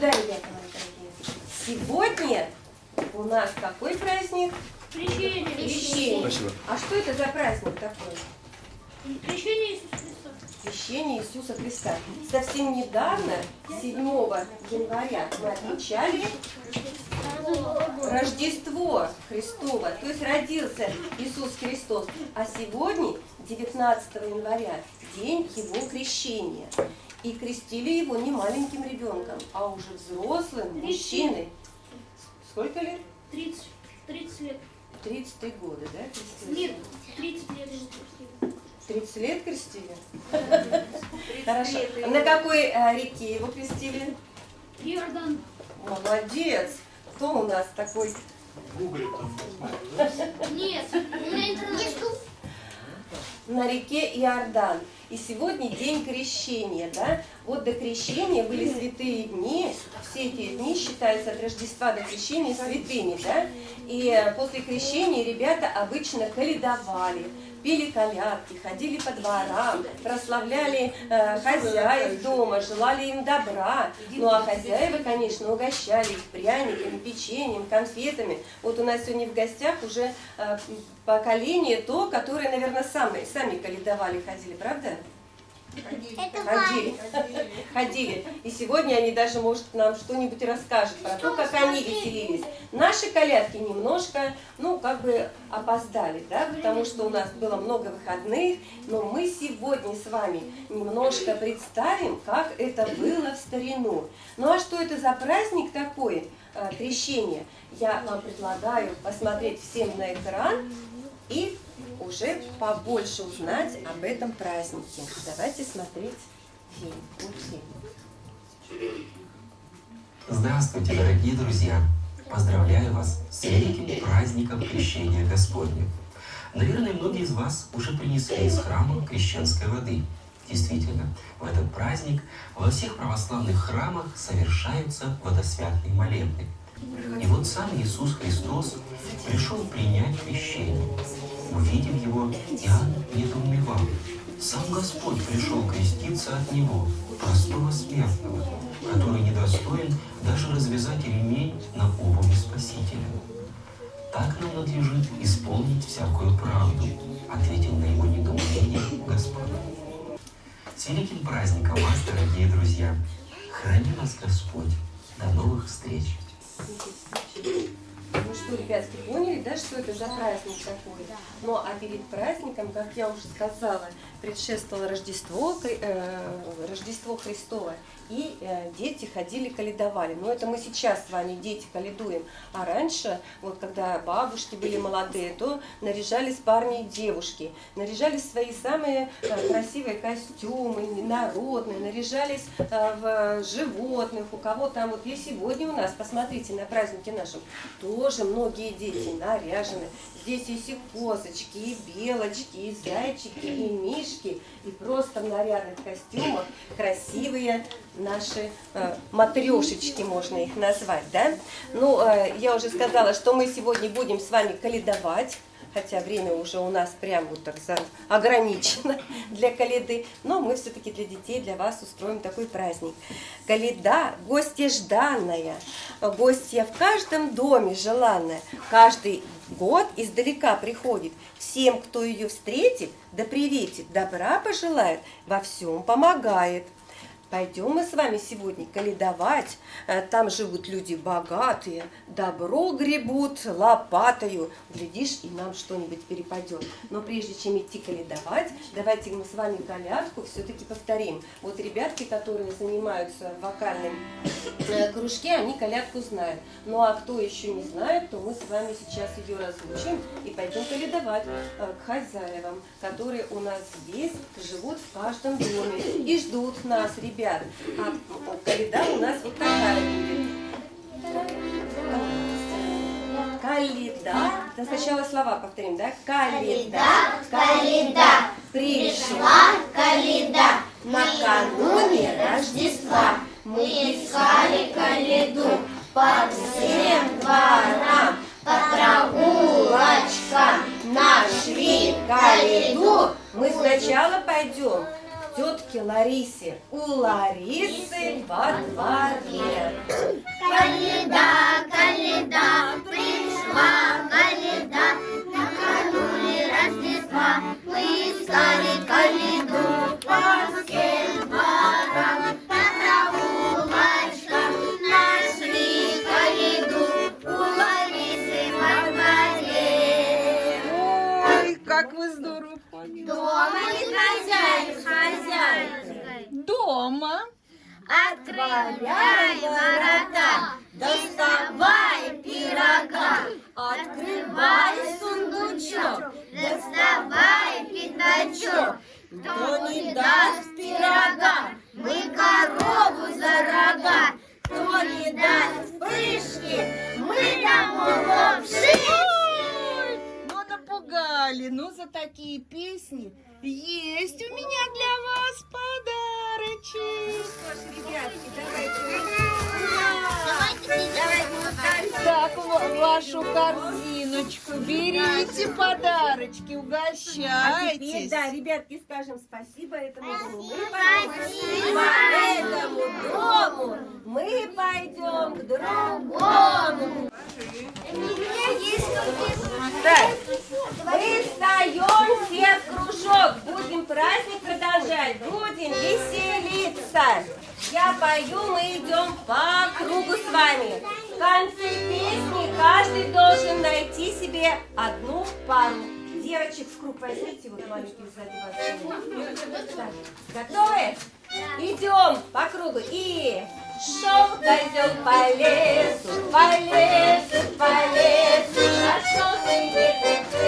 сюда, ребята мои дорогие. Сегодня у нас какой праздник? Крещение. Крещение. Спасибо. А что это за праздник такой? Крещение Иисуса Христа. Крещение Иисуса Христа. Совсем недавно, 7 января, мы отмечали Рождество Христово, то есть родился Иисус Христос. А сегодня, 19 января, день Его крещения. И крестили его не маленьким ребенком, а уже взрослым мужчиной. Сколько лет? 30, 30 лет. 33 года, да? крестили? Нет, 30 лет. ему крестили. 30 лет крестили? Хорошо. На какой э, реке его крестили? Иордан. Молодец. Кто у нас такой? Гуглит там? Нет, у меня интернет. На реке Иордан. И сегодня день крещения, да? Вот до крещения были святые дни. Все эти дни считаются от Рождества до крещения святыми, да? И э, после крещения ребята обычно каледовали, пели колядки, ходили по дворам, прославляли э, хозяев дома, желали им добра. Ну а хозяева, конечно, угощали их пряниками, печеньем, конфетами. Вот у нас сегодня в гостях уже э, поколение то, которое, наверное, сами, сами каледовали, ходили, правда? Ходили. Ходили. И сегодня они даже, может, нам что-нибудь расскажут про то, как они веселились. Наши колядки немножко, ну, как бы опоздали, да, потому что у нас было много выходных, но мы сегодня с вами немножко представим, как это было в старину. Ну, а что это за праздник такой, э, крещение? Я вам предлагаю посмотреть всем на экран и уже побольше узнать об этом празднике. Давайте смотреть фильм. Здравствуйте, дорогие друзья! Поздравляю вас с великим праздником Крещения Господня. Наверное, многие из вас уже принесли из храма крещенской воды. Действительно, в этот праздник во всех православных храмах совершаются водосвятные молебны. И вот сам Иисус Христос пришел принять крещение. Увидев его, Иоанн недоумевал. Сам Господь пришел креститься от Него, простого смертного, который недостоин даже развязать ремень на обуви Спасителя. Так нам надлежит исполнить всякую правду, ответил на его недоумение Господь. С великим праздником вас, дорогие друзья! Храни вас Господь! До новых встреч! Ну что, ребятки, поняли, да, что это за праздник такой? Ну, а перед праздником, как я уже сказала, предшествовало Рождество, э, Рождество Христово, и э, дети ходили, каледовали. Но это мы сейчас с вами, дети, каледуем. А раньше, вот когда бабушки были молодые, то наряжались парни и девушки, наряжались свои самые э, красивые костюмы, народные, наряжались э, в животных, у кого там, вот и сегодня у нас, посмотрите, на празднике нашем, тоже многие дети наряжены. Здесь есть и козочки, и белочки, и зайчики, и мишки, и просто в нарядных костюмах красивые наши э, матрешечки, можно их назвать, да? Ну, э, я уже сказала, что мы сегодня будем с вами каледовать, хотя время уже у нас прям вот так ограничено для каледы, но мы все-таки для детей, для вас устроим такой праздник. Каледа – гостья жданная, гостья в каждом доме желанная, каждый год издалека приходит, всем, кто ее встретит, да приветит, добра пожелает, во всем помогает. Пойдем мы с вами сегодня каледовать. Э, Там живут люди богатые, добро гребут лопатою. Глядишь, и нам что-нибудь перепадет. Но прежде чем идти каледовать, давайте мы с вами колядку все-таки повторим. Вот ребятки, которые занимаются в вокальном э, кружке, они колядку знают. Ну а кто еще не знает, то мы с вами сейчас ее разучим и пойдем каледовать э, к хозяевам, которые у нас здесь живут в каждом доме и ждут нас, ребят. А каледа у нас вот такая будет. Каледа. Да, сначала слова повторим, да? Каледа. Каледа, Пришла каледа, накануне Рождества. мы искали каледу по всем дворам, по прогулочкам нашли каледу. Мы сначала пойдем бабушке Ларисе. У Ларисы во дворе. Коледа, коледа, пришла каледа, накануне Рождества мы искали каледу по всем дворам. Как вы здорово поняли. Отворяй ворота, доставай пирога, открывай сундучок, доставай пятачок. Кто не даст пирога, мы корову за рога. Кто не даст пышки, мы тому шишки. Ну, напугали, ну, за такие песни есть у меня для вас подарочек. Так, ва- вашу корзиночку берите подарочки, А теперь, угощайтесь. да, ребятки, скажем спасибо этому дому. Мы Спасибо этому дому мы пойдем к другому. Так, мы встаем все в кружок, будем праздник продолжать, будем веселиться. Я пою, мы идем по кругу с вами. В конце песни каждый должен найти себе одну пару. Девочек в круг возьмите, вот маленьких сзади вас. Так, готовы? Идем по кругу и шел козел по лесу, по лесу, по лесу, нашел себе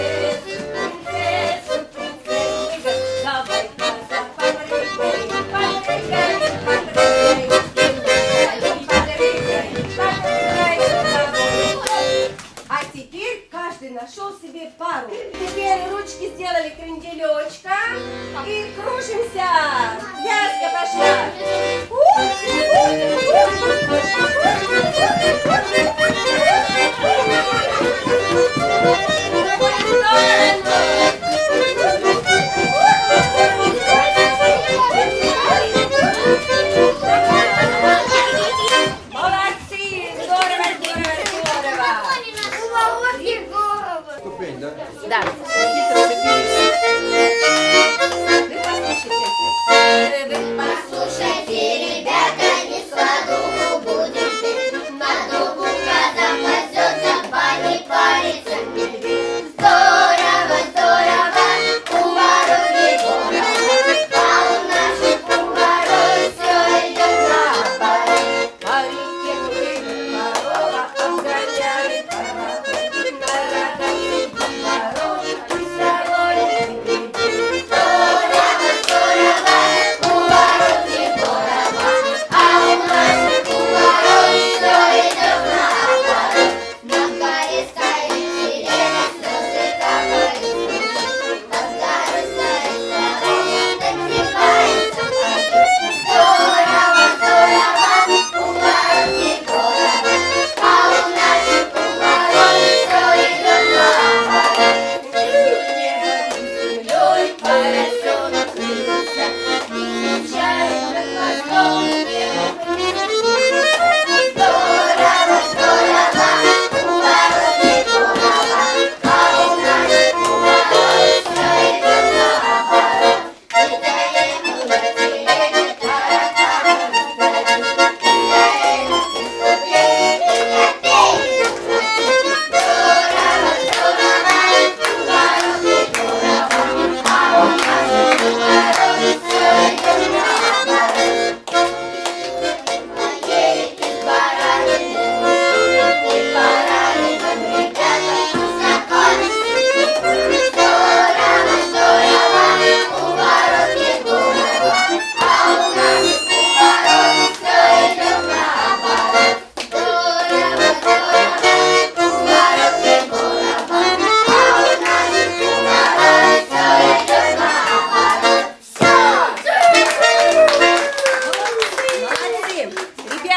Ступень, да? Да.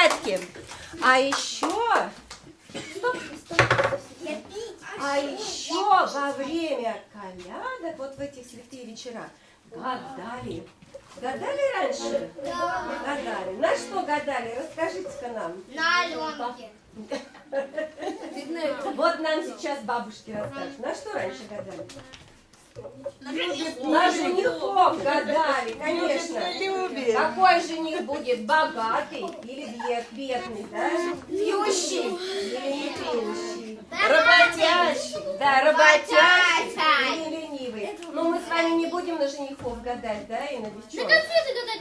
Ребятки, а еще... Стоп, стоп. А еще во время колядок, вот в этих святые вечера, гадали. Гадали раньше? Гадали. На что гадали? Расскажите-ка нам. На Аленке. Вот нам сейчас бабушки расскажут. На что раньше гадали? На женихов гадали, конечно. Какой жених будет, богатый или бед- бедный, да? Пьющий или не пьющий? Работящий, да, работящий Работящий. и не ленивый. Но мы с вами не будем на женихов гадать, да, и на девчонок.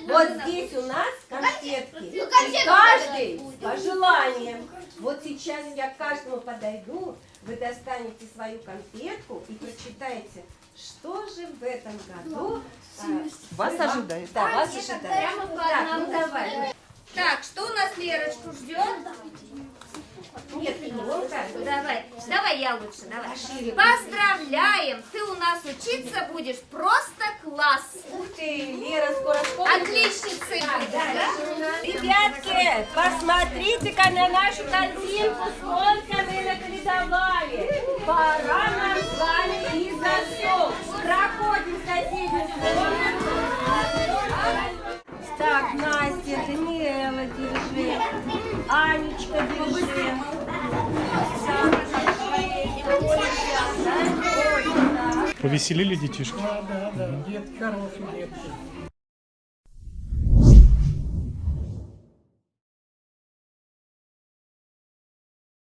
Вот здесь у нас конфетки. Ну, И каждый по желаниям. Вот сейчас я к каждому подойду, вы достанете свою конфетку и прочитаете, что же в этом году а, Вас вы вам- ожидает. Да, вас ожидает. прямо по Так, ну давай. Так, что у нас Лерочку ждет? Нет, Илонка. Давай, давай я лучше, давай. Поздравляем, ты у нас учиться будешь просто класс. Ух ты, Лера скоро будешь, да? Ребятки, посмотрите-ка на нашу картинку, сколько мы наколедовали. Пора нам с вами. Проходим в соседнюю комнату. Так, Настя, Даниэла, держи. Анечка, держи. Повеселили детишки? Да, да, да, детки хорошие детки.